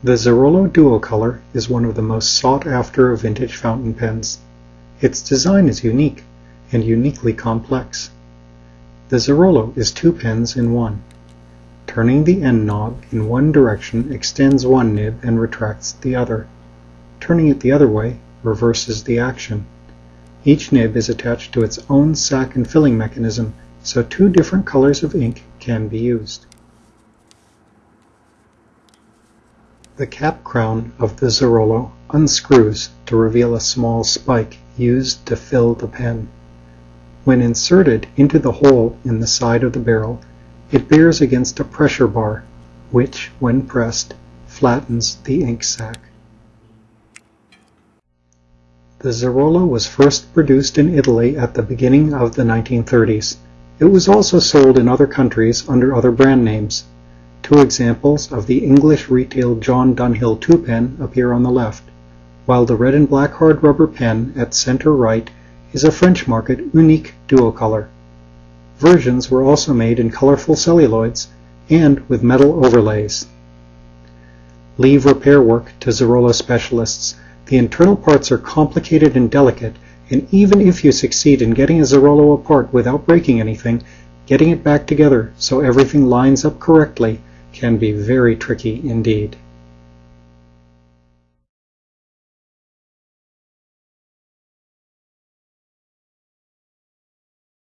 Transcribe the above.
The Zerollo Duocolor is one of the most sought after of vintage fountain pens. Its design is unique, and uniquely complex. The Zerollo is two pens in one. Turning the end knob in one direction extends one nib and retracts the other. Turning it the other way reverses the action. Each nib is attached to its own sac and filling mechanism, so two different colors of ink can be used. The cap crown of the Zerollo unscrews to reveal a small spike used to fill the pen. When inserted into the hole in the side of the barrel, it bears against a pressure bar, which, when pressed, flattens the ink sac. The Zerollo was first produced in Italy at the beginning of the 1930s. It was also sold in other countries under other brand names. Two examples of the English retail John Dunhill 2 pen appear on the left, while the red and black hard rubber pen at center right is a French market Unique Duocolor. Versions were also made in colorful celluloids and with metal overlays. Leave repair work to Zerollo specialists. The internal parts are complicated and delicate, and even if you succeed in getting a Zerollo apart without breaking anything, getting it back together so everything lines up correctly can be very tricky indeed.